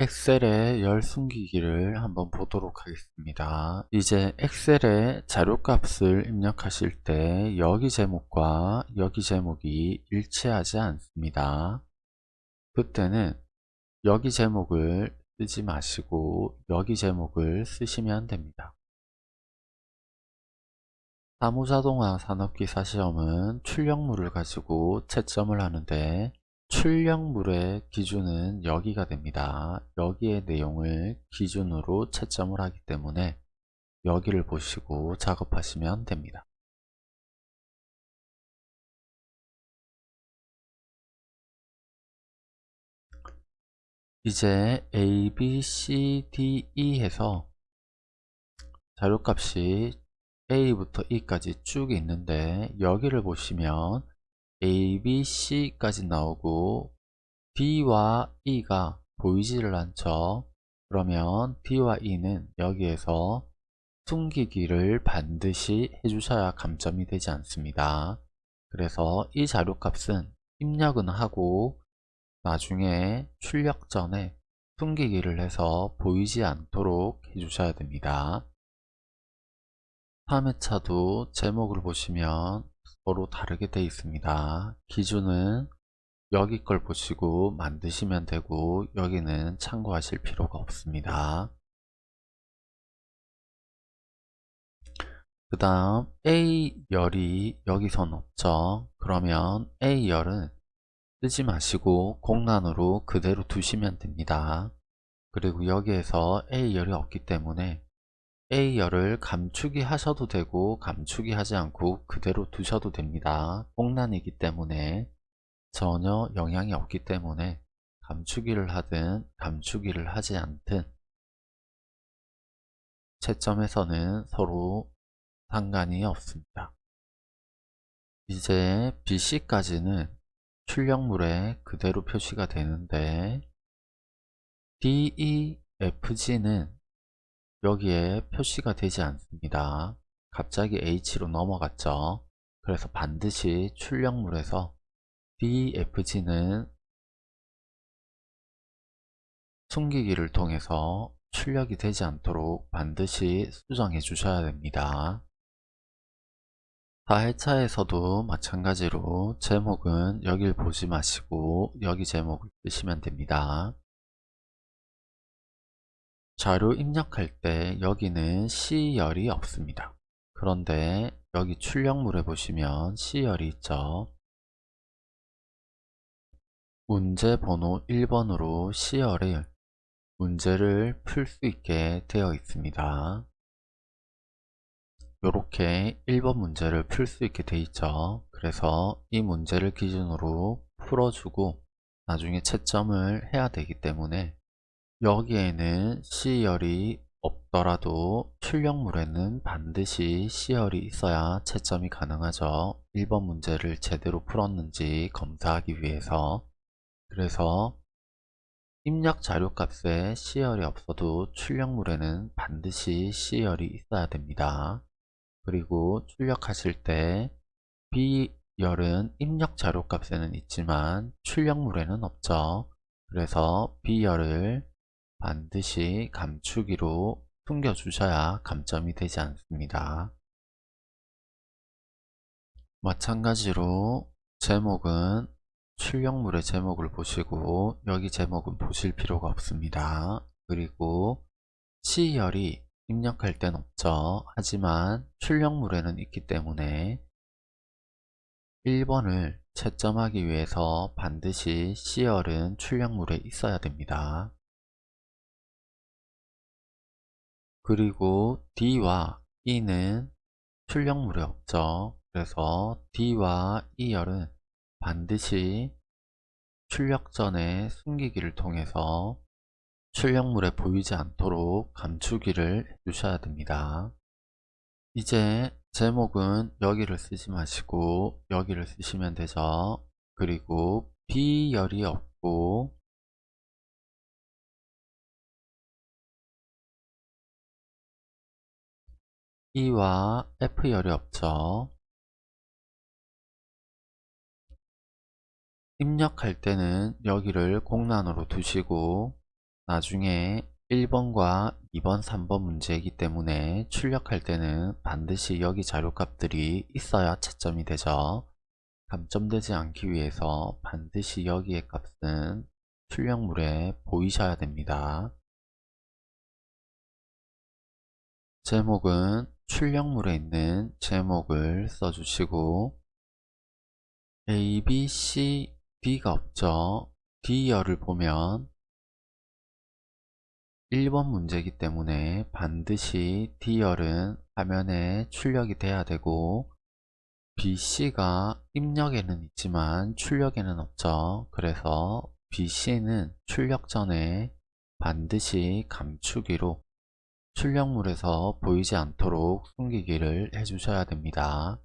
엑셀의 열 숨기기를 한번 보도록 하겠습니다. 이제 엑셀에 자료값을 입력하실 때 여기 제목과 여기 제목이 일치하지 않습니다. 그때는 여기 제목을 쓰지 마시고 여기 제목을 쓰시면 됩니다. 사무자동화 산업기사 시험은 출력물을 가지고 채점을 하는데 출력물의 기준은 여기가 됩니다. 여기의 내용을 기준으로 채점을 하기 때문에 여기를 보시고 작업하시면 됩니다. 이제 A, B, C, D, E 해서 자료값이 A부터 E까지 쭉 있는데 여기를 보시면 A, B, C까지 나오고 D와 E가 보이지를 않죠. 그러면 D와 E는 여기에서 숨기기를 반드시 해주셔야 감점이 되지 않습니다. 그래서 이 자료값은 입력은 하고 나중에 출력 전에 숨기기를 해서 보이지 않도록 해주셔야 됩니다. 3회차도 제목을 보시면 서로 다르게 되어 있습니다. 기준은 여기 걸 보시고 만드시면 되고 여기는 참고하실 필요가 없습니다. 그 다음 A열이 여기선 없죠. 그러면 A열은 쓰지 마시고 공란으로 그대로 두시면 됩니다. 그리고 여기에서 A열이 없기 때문에 A열을 감추기 하셔도 되고 감추기 하지 않고 그대로 두셔도 됩니다. 공란이기 때문에 전혀 영향이 없기 때문에 감추기를 하든 감추기를 하지 않든 채점에서는 서로 상관이 없습니다. 이제 BC까지는 출력물에 그대로 표시가 되는데 DE, FG는 여기에 표시가 되지 않습니다. 갑자기 H로 넘어갔죠. 그래서 반드시 출력물에서 DFG는 숨기기를 통해서 출력이 되지 않도록 반드시 수정해 주셔야 됩니다. 4회차에서도 마찬가지로 제목은 여길 보지 마시고 여기 제목을 쓰시면 됩니다. 자료 입력할 때 여기는 C열이 없습니다. 그런데 여기 출력물에 보시면 C열이 있죠. 문제 번호 1번으로 C열을 문제를 풀 수 있게 되어 있습니다. 이렇게 1번 문제를 풀 수 있게 되어 있죠. 그래서 이 문제를 기준으로 풀어주고 나중에 채점을 해야 되기 때문에 여기에는 C열이 없더라도 출력물에는 반드시 C열이 있어야 채점이 가능하죠. 1번 문제를 제대로 풀었는지 검사하기 위해서 그래서 입력 자료값에 C열이 없어도 출력물에는 반드시 C열이 있어야 됩니다. 그리고 출력하실 때 B열은 입력 자료값에는 있지만 출력물에는 없죠. 그래서 B열을 반드시 감추기로 숨겨 주셔야 감점이 되지 않습니다. 마찬가지로 제목은 출력물의 제목을 보시고 여기 제목은 보실 필요가 없습니다. 그리고 C열이 입력할 땐 없죠. 하지만 출력물에는 있기 때문에 1번을 채점하기 위해서 반드시 C열은 출력물에 있어야 됩니다. 그리고 D와 E는 출력물에 없죠. 그래서 D와 E열은 반드시 출력 전에 숨기기를 통해서 출력물에 보이지 않도록 감추기를 해주셔야 됩니다. 이제 제목은 여기를 쓰지 마시고 여기를 쓰시면 되죠. 그리고 B열이 없고 E와 F열이 없죠. 입력할 때는 여기를 공란으로 두시고 나중에 1번과 2번, 3번 문제이기 때문에 출력할 때는 반드시 여기 자료값들이 있어야 채점이 되죠. 감점되지 않기 위해서 반드시 여기의 값은 출력물에 보이셔야 됩니다. 제목은 출력물에 있는 제목을 써주시고 A, B, C, D가 없죠. D열을 보면 1번 문제이기 때문에 반드시 D열은 화면에 출력이 돼야 되고 BC가 입력에는 있지만 출력에는 없죠. 그래서 BC는 출력 전에 반드시 감추기로 출력물에서 보이지 않도록 숨기기를 해주셔야 됩니다.